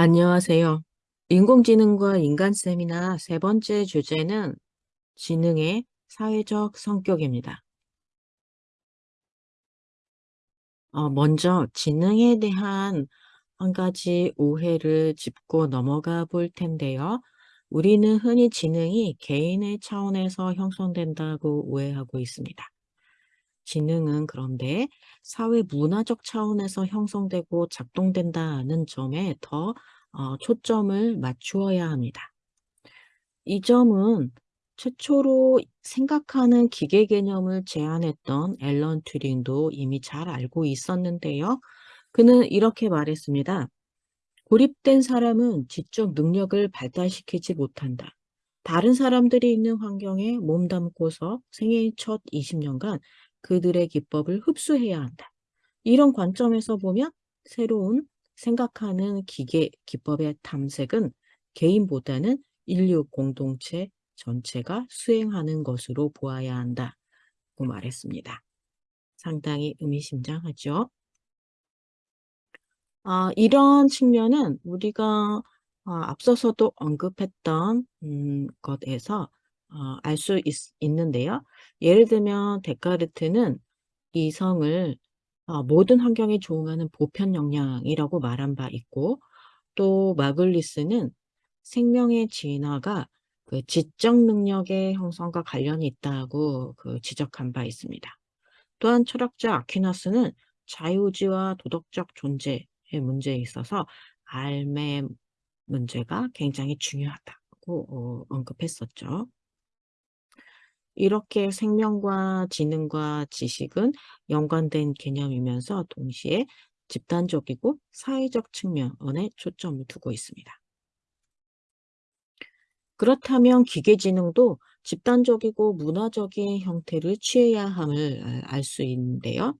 안녕하세요. 인공지능과 인간 세미나 세 번째 주제는 지능의 사회적 성격입니다. 어, 먼저 지능에 대한 한 가지 오해를 짚고 넘어가 볼 텐데요. 우리는 흔히 지능이 개인의 차원에서 형성된다고 오해하고 있습니다. 지능은 그런데 사회 문화적 차원에서 형성되고 작동된다는 점에 더 어, 초점을 맞추어야 합니다. 이 점은 최초로 생각하는 기계 개념을 제안했던 앨런 튜링도 이미 잘 알고 있었는데요. 그는 이렇게 말했습니다. 고립된 사람은 지적 능력을 발달시키지 못한다. 다른 사람들이 있는 환경에 몸담고서 생애의 첫 20년간 그들의 기법을 흡수해야 한다. 이런 관점에서 보면 새로운 생각하는 기계 기법의 탐색은 개인보다는 인류 공동체 전체가 수행하는 것으로 보아야 한다고 말했습니다. 상당히 의미심장하죠. 아, 이런 측면은 우리가 어, 앞서서도 언급했던 음, 것에서 어, 알 수 있는데요. 예를 들면 데카르트는 이 성을 어, 모든 환경에 조응하는 보편 역량이라고 말한 바 있고 또 마글리스는 생명의 진화가 그 지적 능력의 형성과 관련이 있다고 그 지적한 바 있습니다. 또한 철학자 아퀴나스는 자유지와 도덕적 존재의 문제에 있어서 알매 문제가 굉장히 중요하다고 어, 언급했었죠. 이렇게 생명과 지능과 지식은 연관된 개념이면서 동시에 집단적이고 사회적 측면에 초점을 두고 있습니다. 그렇다면 기계지능도 집단적이고 문화적인 형태를 취해야 함을 알 수 있는데요.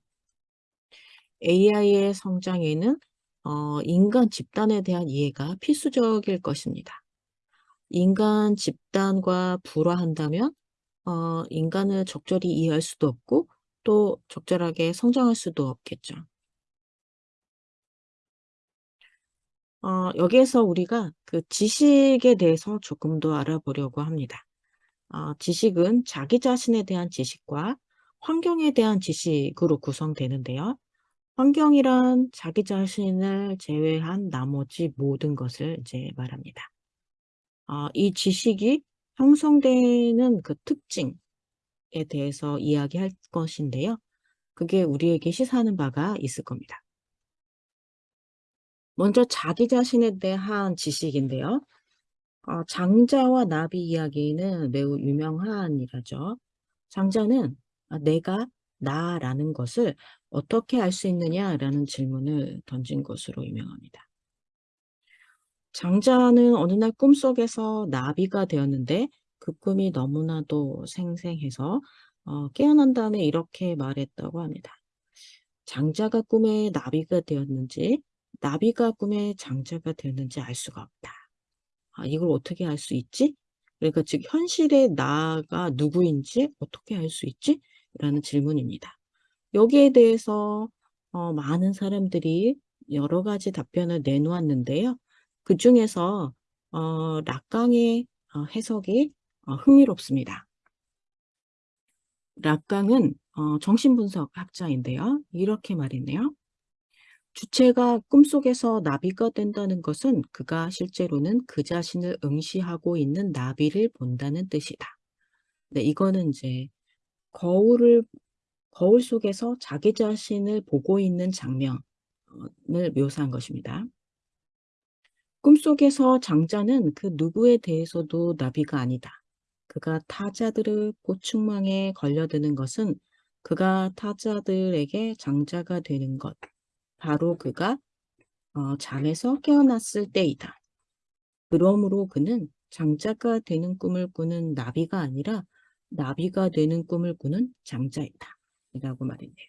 AI의 성장에는 어, 인간 집단에 대한 이해가 필수적일 것입니다. 인간 집단과 불화한다면 어, 인간을 적절히 이해할 수도 없고 또 적절하게 성장할 수도 없겠죠. 어, 여기에서 우리가 그 지식에 대해서 조금 더 알아보려고 합니다. 어, 지식은 자기 자신에 대한 지식과 환경에 대한 지식으로 구성되는데요. 환경이란 자기 자신을 제외한 나머지 모든 것을 이제 말합니다. 어, 이 지식이 형성되는 그 특징에 대해서 이야기할 것인데요. 그게 우리에게 시사하는 바가 있을 겁니다. 먼저 자기 자신에 대한 지식인데요. 어, 장자와 나비 이야기는 매우 유명한 일이죠. 장자는 아, 내가 나라는 것을 어떻게 알 수 있느냐라는 질문을 던진 것으로 유명합니다. 장자는 어느 날 꿈속에서 나비가 되었는데 그 꿈이 너무나도 생생해서 어, 깨어난 다음에 이렇게 말했다고 합니다. 장자가 꿈에 나비가 되었는지 나비가 꿈에 장자가 되었는지 알 수가 없다. 아, 이걸 어떻게 알 수 있지? 그러니까 즉 현실의 나가 누구인지 어떻게 알 수 있지? 라는 질문입니다. 여기에 대해서 어, 많은 사람들이 여러 가지 답변을 내놓았는데요. 그 중에서 어, 락강의 어, 해석이 어, 흥미롭습니다. 락강은 어, 정신분석 학자인데요. 이렇게 말했네요. 주체가 꿈속에서 나비가 된다는 것은 그가 실제로는 그 자신을 응시하고 있는 나비를 본다는 뜻이다. 네, 이거는 이제 거울을 거울 속에서 자기 자신을 보고 있는 장면을 묘사한 것입니다. 꿈속에서 장자는 그 누구에 대해서도 나비가 아니다. 그가 타자들의 고충망에 걸려드는 것은 그가 타자들에게 장자가 되는 것, 바로 그가 어, 잠에서 깨어났을 때이다. 그러므로 그는 장자가 되는 꿈을 꾸는 나비가 아니라 나비가 되는 꿈을 꾸는 장자이다. 이라고 말했네요.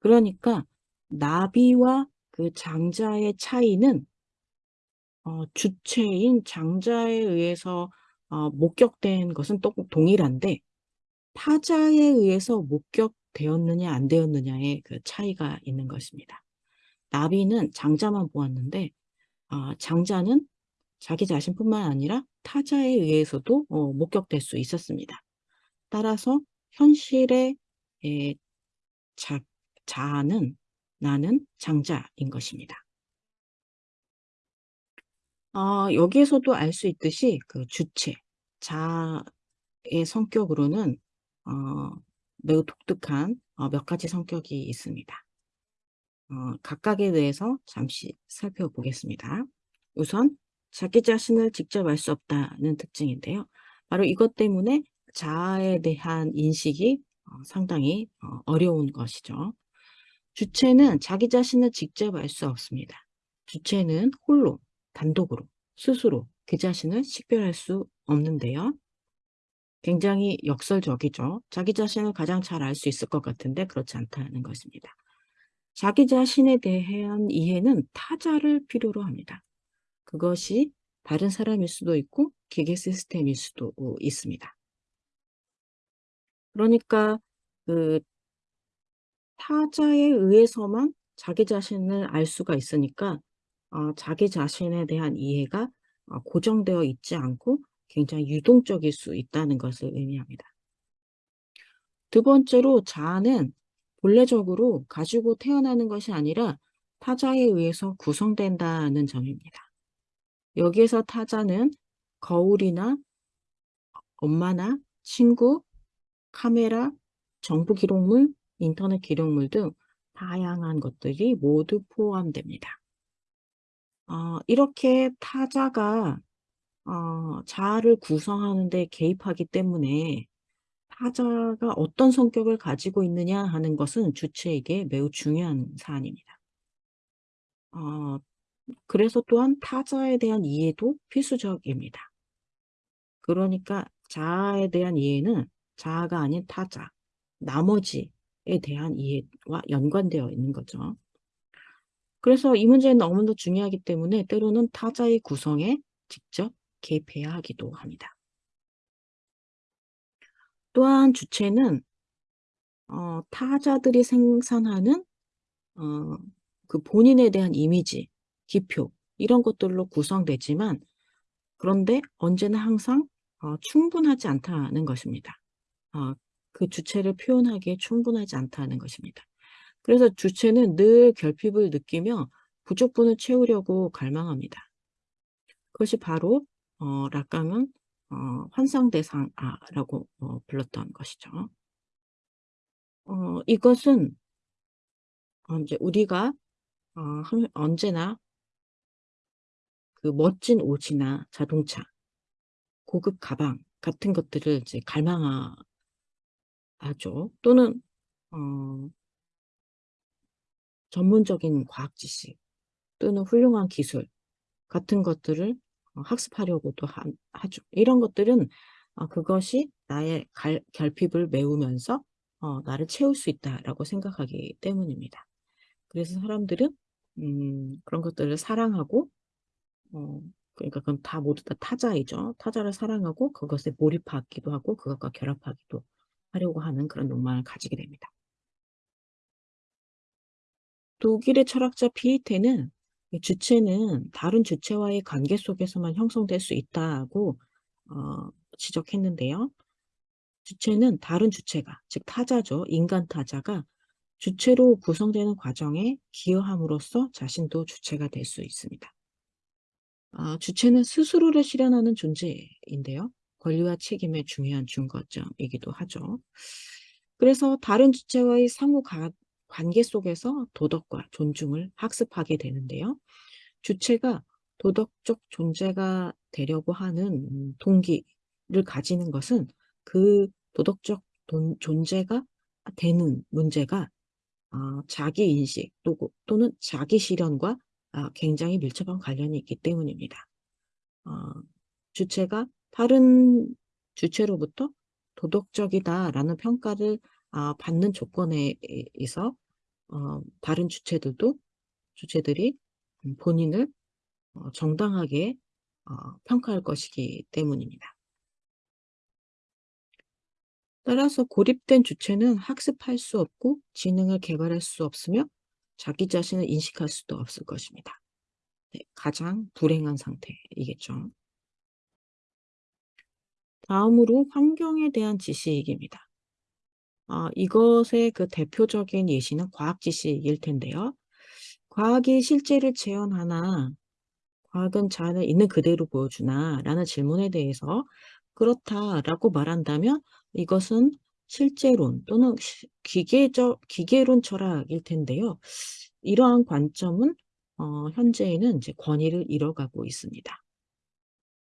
그러니까 나비와 그 장자의 차이는 어, 주체인 장자에 의해서 어, 목격된 것은 또 동일한데 타자에 의해서 목격되었느냐 안 되었느냐의 그 차이가 있는 것입니다. 나비는 장자만 보았는데 아 장자는 자기 자신뿐만 아니라 타자에 의해서도 어 목격될 수 있었습니다. 따라서 현실의 예자 자아는 나는 장자인 것입니다. 아 여기에서도 알 수 있듯이 그 주체, 자아의 성격으로는 어 매우 독특한 어 몇 가지 성격이 있습니다. 어 각각에 대해서 잠시 살펴보겠습니다. 우선 자기 자신을 직접 알 수 없다는 특징인데요. 바로 이것 때문에 자아에 대한 인식이 어 상당히 어 어려운 것이죠. 주체는 자기 자신을 직접 알 수 없습니다. 주체는 홀로 단독으로 스스로 그 자신을 식별할 수 없는데요. 굉장히 역설적이죠. 자기 자신을 가장 잘 알 수 있을 것 같은데 그렇지 않다는 것입니다. 자기 자신에 대한 이해는 타자를 필요로 합니다. 그것이 다른 사람일 수도 있고 기계 시스템일 수도 어 있습니다. 그러니까 그 타자에 의해서만 자기 자신을 알 수가 있으니까 어 자기 자신에 대한 이해가 어 고정되어 있지 않고 굉장히 유동적일 수 있다는 것을 의미합니다. 두 번째로 자아는 본래적으로 가지고 태어나는 것이 아니라 타자에 의해서 구성된다는 점입니다. 여기에서 타자는 거울이나 엄마나 친구, 카메라, 정부 기록물, 인터넷 기록물 등 다양한 것들이 모두 포함됩니다. 어 이렇게 타자가 어 자아를 구성하는 데 개입하기 때문에 타자가 어떤 성격을 가지고 있느냐 하는 것은 주체에게 매우 중요한 사안입니다. 어 그래서 또한 타자에 대한 이해도 필수적입니다. 그러니까 자아에 대한 이해는 자아가 아닌 타자, 나머지에 대한 이해와 연관되어 있는 거죠. 그래서 이 문제는 너무도 중요하기 때문에 때로는 타자의 구성에 직접 개입해야 하기도 합니다. 또한 주체는 어 타자들이 생산하는 어 그 본인에 대한 이미지, 기표 이런 것들로 구성되지만 그런데 언제나 항상 어 충분하지 않다는 것입니다. 어 그 주체를 표현하기에 충분하지 않다는 것입니다. 그래서 주체는 늘 결핍을 느끼며 부족분을 채우려고 갈망합니다. 그것이 바로 어 락강은 어 환상대상아라고 어 불렀던 것이죠. 어 이것은 어 인제 우리가 어항 언제나 그 멋진 옷이나 자동차, 고급 가방 같은 것들을 이제 갈망하 하죠. 또는 어 전문적인 과학 지식 또는 훌륭한 기술 같은 것들을 어 학습하려고도 한 하죠. 이런 것들은 어 그것이 나의 갈 결핍을 메우면서 어 '나를 채울 수 있다.'라고 생각하기 때문입니다. 그래서 사람들은 음 그런 것들을 사랑하고 어 그러니까 그건 다 모두 다 타자이죠. 타자를 사랑하고 그것에 몰입하기도 하고 그것과 결합하기도 하려고 하는 그런 욕망을 가지게 됩니다. 독일의 철학자 피에테는 이 주체는 다른 주체와의 관계 속에서만 형성될 수 있다고 어 지적했는데요. 주체는 다른 주체가 즉 타자죠. 인간 타자가 주체로 구성되는 과정에 기여함으로써 자신도 주체가 될 수 있습니다. 아 주체는 스스로를 실현하는 존재인데요. 권리와 책임의 중요한 준거점이기도 하죠. 그래서 다른 주체와의 상호 가 관계 속에서 도덕과 존중을 학습하게 되는데요. 주체가 도덕적 존재가 되려고 하는 음 동기를 가지는 것은 그 도덕적 돈 존재가 아 되는 문제가 어 자기 인식 또고 또는 자기 실현과 아 굉장히 밀접한 관련이 있기 때문입니다. 어 주체가 다른 주체로부터 "도덕적이다."라는 평가를 아 받는 조건에 에 에서 어 다른 주체들도 주체들이 음 본인을 어 정당하게 어 평가할 것이기 때문입니다. 따라서 고립된 주체는 학습할 수 없고 지능을 개발할 수 없으며 자기 자신을 인식할 수도 없을 것입니다. 네 가장 불행한 상태이겠죠. 다음으로 환경에 대한 지식입니다. 아 이것의 그 대표적인 예시는 과학 지식일 텐데요. "과학이 실제를 재현하나 과학은 자연을 있는 그대로 보여주나?"라는 질문에 대해서 "그렇다."라고 말한다면 이것은 실제론 또는 시 기계적 기계론 철학일 텐데요. 이러한 관점은 어 현재에는 이제 권위를 잃어가고 있습니다.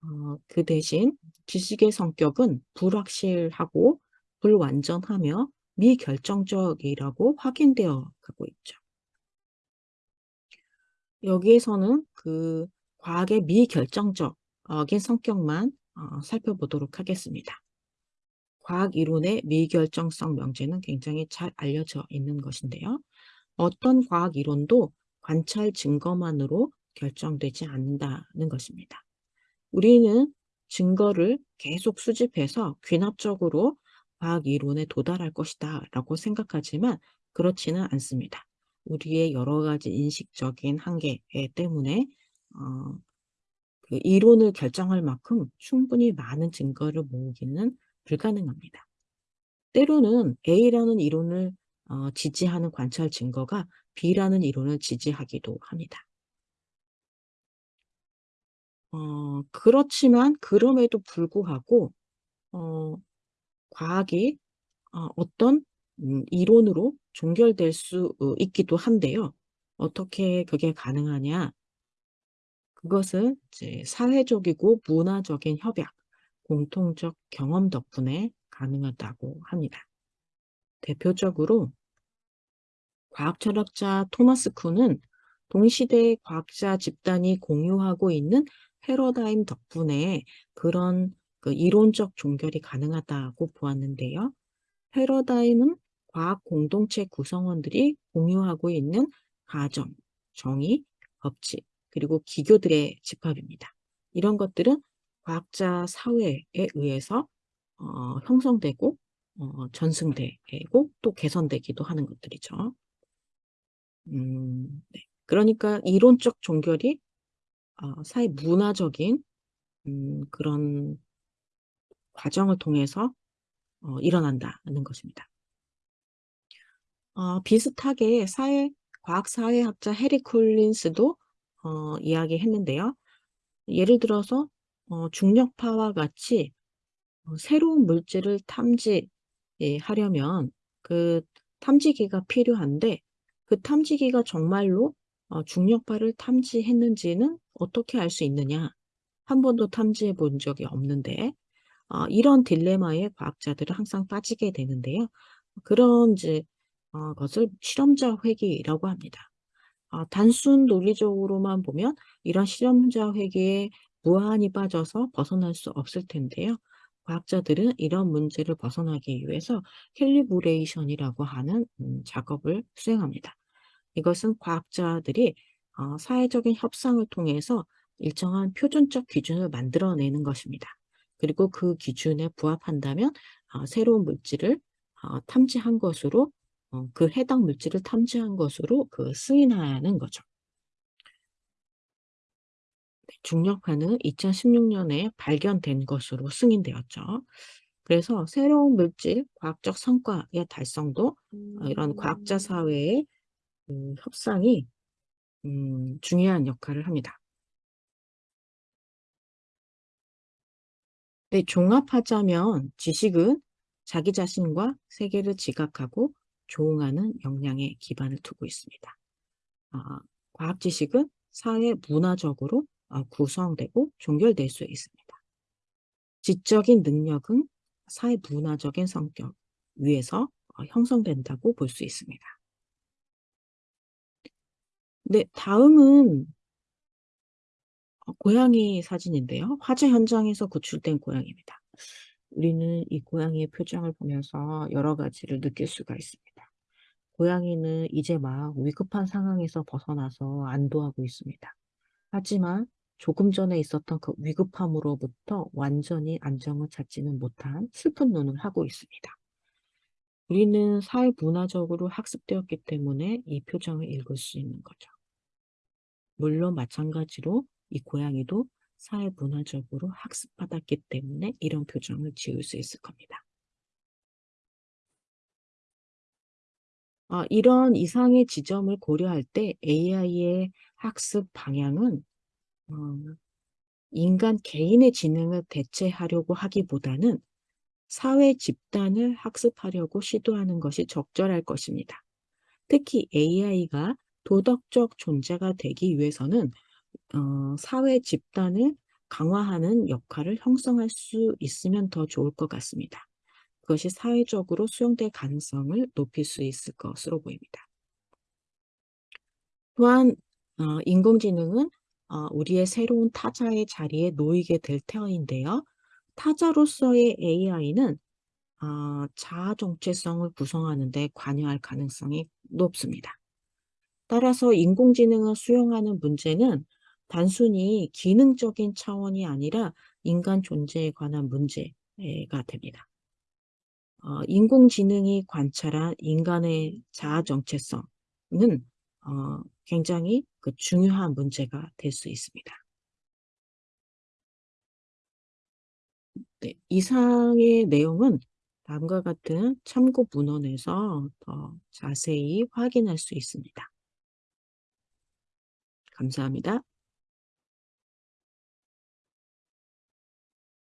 어 그 대신 지식의 성격은 불확실하고 불완전하며 미결정적이라고 확인되어 가고 있죠. 여기에서는 그 과학의 미결정적 인 성격만 어 살펴보도록 하겠습니다. 과학 이론의 미결정성 명제는 굉장히 잘 알려져 있는 것인데요. 어떤 과학 이론도 관찰 증거만으로 결정되지 않는다는 것입니다. 우리는 증거를 계속 수집해서 귀납적으로 과학 이론에 도달할 것이다 라고 생각하지만 그렇지는 않습니다. 우리의 여러 가지 인식적인 한계 때문에 어, 그 이론을 결정할 만큼 충분히 많은 증거를 모으기는 불가능합니다. 때로는 A라는 이론을 어, 지지하는 관찰 증거가 B라는 이론을 지지하기도 합니다. 어, 그렇지만 그럼에도 불구하고 어, 과학이 어, 어떤 음, 이론으로 종결될 수 어, 있기도 한데요. 어떻게 그게 가능하냐? 그것은 이제 사회적이고 문화적인 협약, 공통적 경험 덕분에 가능하다고 합니다. 대표적으로 과학 철학자 토마스 쿤은 동시대 과학자 집단이 공유하고 있는 패러다임 덕분에 그런 그 이론적 종결이 가능하다고 보았는데요. 패러다임은 과학 공동체 구성원들이 공유하고 있는 가정, 정의, 법칙, 그리고 기교들의 집합입니다. 이런 것들은 과학자 사회에 의해서 어, 형성되고 어, 전승되고 또 개선되기도 하는 것들이죠. 음, 네. 그러니까 이론적 종결이 어, 사회 문화적인 음, 그런 과정을 통해서 어, 일어난다는 것입니다. 어, 비슷하게 사회 과학사회학자 해리 콜린스도 어, 이야기했는데요. 예를 들어서 어, 중력파와 같이 어, 새로운 물질을 탐지하려면 그 탐지기가 필요한데 그 탐지기가 정말로 어, 중력파를 탐지했는지는 어떻게 알 수 있느냐? 한 번도 탐지해 본 적이 없는데 어, 이런 딜레마에 과학자들은 항상 빠지게 되는데요. 그런 이제 어, 것을 실험자 회귀라고 합니다. 어, 단순 논리적으로만 보면 이런 실험자 회귀에 무한히 빠져서 벗어날 수 없을 텐데요. 과학자들은 이런 문제를 벗어나기 위해서 calibration이라고 하는 음, 작업을 수행합니다. 이것은 과학자들이 어, 사회적인 협상을 통해서 일정한 표준적 기준을 만들어내는 것입니다. 그리고 그 기준에 부합한다면 어, 새로운 물질을 어, 탐지한 것으로 어, 그 해당 물질을 탐지한 것으로 그 승인하는 거죠. 네, 중력파는 2016년에 발견된 것으로 승인되었죠. 그래서 새로운 물질 과학적 성과의 달성도 어, 이런 과학자 사회의 그 협상이 음, 중요한 역할을 합니다. 네, 종합하자면 지식은 자기 자신과 세계를 지각하고 조응하는 역량에 기반을 두고 있습니다. 아, 과학 지식은 사회 문화적으로 아, 구성되고 종결될 수 있습니다. 지적인 능력은 사회 문화적인 성격 위에서 어, 형성된다고 볼 수 있습니다. 네, 다음은 어, 고양이 사진인데요. 화재 현장에서 구출된 고양이입니다. 우리는 이 고양이의 표정을 보면서 여러 가지를 느낄 수가 있습니다. 고양이는 이제 막 위급한 상황에서 벗어나서 안도하고 있습니다. 하지만 조금 전에 있었던 그 위급함으로부터 완전히 안정을 찾지는 못한 슬픈 눈을 하고 있습니다. 우리는 사회 문화적으로 학습되었기 때문에 이 표정을 읽을 수 있는 거죠. 물론 마찬가지로 이 고양이도 사회 문화적으로 학습받았기 때문에 이런 표정을 지을 수 있을 겁니다. 아 이런 이상의 지점을 고려할 때 AI의 학습 방향은 어 인간 개인의 지능을 대체하려고 하기보다는 사회 집단을 학습하려고 시도하는 것이 적절할 것입니다. 특히 AI가 도덕적 존재가 되기 위해서는 어 사회 집단을 강화하는 역할을 형성할 수 있으면 더 좋을 것 같습니다. 그것이 사회적으로 수용될 가능성을 높일 수 있을 것으로 보입니다. 또한 어 인공지능은 어 우리의 새로운 타자의 자리에 놓이게 될 터인데요. 타자로서의 AI는 어 자아 정체성을 구성하는 데 관여할 가능성이 높습니다. 따라서 인공지능을 수용하는 문제는 단순히 기능적인 차원이 아니라 인간 존재에 관한 문제가 됩니다. 어 인공지능이 관찰한 인간의 자아 정체성은 어 굉장히 그 중요한 문제가 될 수 있습니다. 네. 이상의 내용은 다음과 같은 참고 문헌에서 더 자세히 확인할 수 있습니다. 감사합니다.